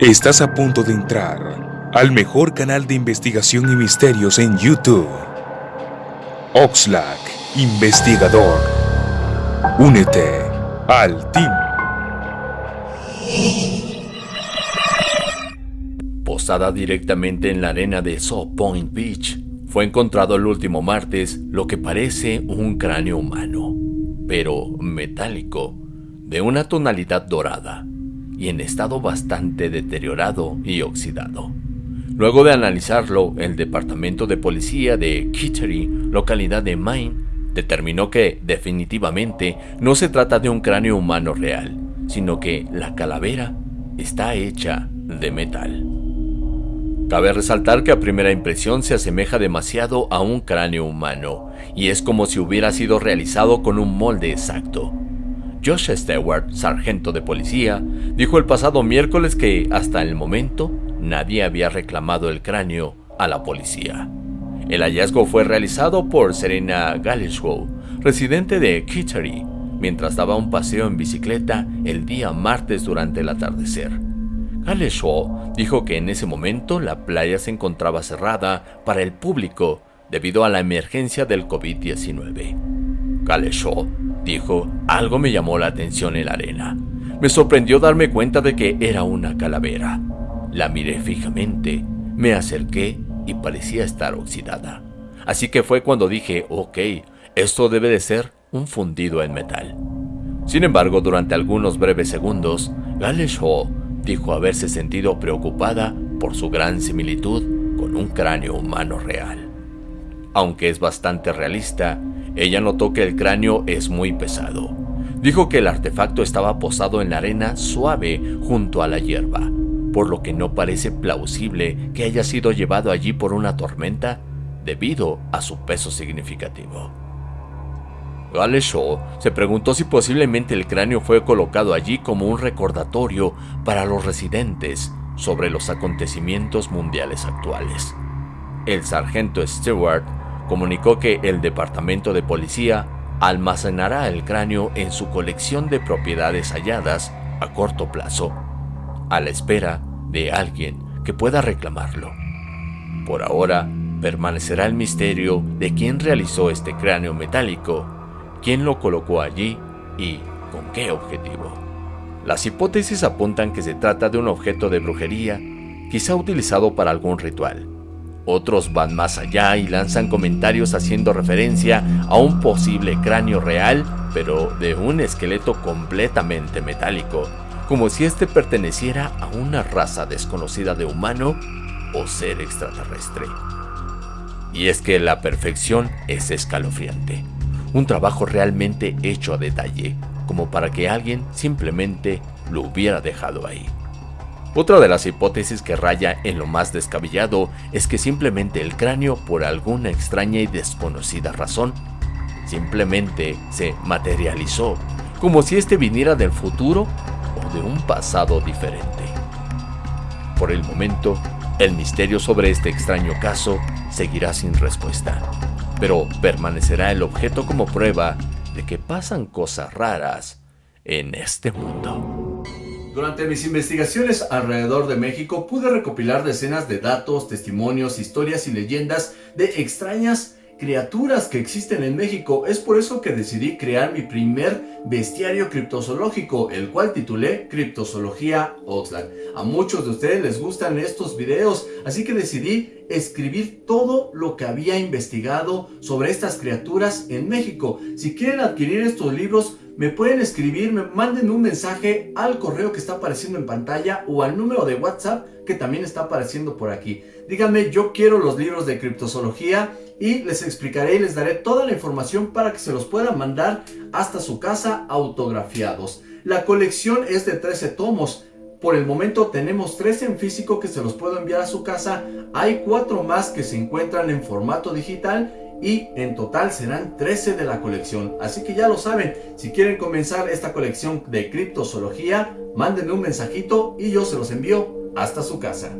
Estás a punto de entrar al mejor canal de investigación y misterios en YouTube. Oxlack, investigador. Únete al team. Posada directamente en la arena de Saw Point Beach, fue encontrado el último martes lo que parece un cráneo humano, pero metálico, de una tonalidad dorada y en estado bastante deteriorado y oxidado. Luego de analizarlo, el Departamento de Policía de Kittery, localidad de Maine, determinó que definitivamente no se trata de un cráneo humano real, sino que la calavera está hecha de metal. Cabe resaltar que a primera impresión se asemeja demasiado a un cráneo humano, y es como si hubiera sido realizado con un molde exacto. Josh Stewart, sargento de policía, dijo el pasado miércoles que hasta el momento nadie había reclamado el cráneo a la policía. El hallazgo fue realizado por Serena Gallishow, residente de Kittery, mientras daba un paseo en bicicleta el día martes durante el atardecer. Gallishow dijo que en ese momento la playa se encontraba cerrada para el público debido a la emergencia del COVID-19. Gallishow dijo, algo me llamó la atención en la arena. Me sorprendió darme cuenta de que era una calavera. La miré fijamente, me acerqué y parecía estar oxidada. Así que fue cuando dije, ok, esto debe de ser un fundido en metal. Sin embargo, durante algunos breves segundos, Galish Hall dijo haberse sentido preocupada por su gran similitud con un cráneo humano real. Aunque es bastante realista, ella notó que el cráneo es muy pesado. Dijo que el artefacto estaba posado en la arena suave junto a la hierba, por lo que no parece plausible que haya sido llevado allí por una tormenta debido a su peso significativo. Shaw se preguntó si posiblemente el cráneo fue colocado allí como un recordatorio para los residentes sobre los acontecimientos mundiales actuales. El sargento Stewart comunicó que el Departamento de Policía almacenará el cráneo en su colección de propiedades halladas a corto plazo, a la espera de alguien que pueda reclamarlo. Por ahora, permanecerá el misterio de quién realizó este cráneo metálico, quién lo colocó allí y con qué objetivo. Las hipótesis apuntan que se trata de un objeto de brujería, quizá utilizado para algún ritual, otros van más allá y lanzan comentarios haciendo referencia a un posible cráneo real, pero de un esqueleto completamente metálico, como si éste perteneciera a una raza desconocida de humano o ser extraterrestre. Y es que la perfección es escalofriante, un trabajo realmente hecho a detalle, como para que alguien simplemente lo hubiera dejado ahí. Otra de las hipótesis que raya en lo más descabellado es que simplemente el cráneo, por alguna extraña y desconocida razón, simplemente se materializó, como si este viniera del futuro o de un pasado diferente. Por el momento, el misterio sobre este extraño caso seguirá sin respuesta, pero permanecerá el objeto como prueba de que pasan cosas raras en este mundo. Durante mis investigaciones alrededor de México pude recopilar decenas de datos, testimonios, historias y leyendas de extrañas criaturas que existen en México. Es por eso que decidí crear mi primer bestiario criptozoológico, el cual titulé Criptozoología Oxlack. A muchos de ustedes les gustan estos videos, así que decidí escribir todo lo que había investigado sobre estas criaturas en México. Si quieren adquirir estos libros, me pueden escribir, me manden un mensaje al correo que está apareciendo en pantalla o al número de WhatsApp que también está apareciendo por aquí. Díganme, yo quiero los libros de criptozoología y les explicaré y les daré toda la información para que se los puedan mandar hasta su casa autografiados. La colección es de 13 tomos. Por el momento tenemos 13 en físico que se los puedo enviar a su casa. Hay 4 más que se encuentran en formato digital y en total serán 13 de la colección. Así que ya lo saben, si quieren comenzar esta colección de criptozoología, mándenme un mensajito y yo se los envío hasta su casa.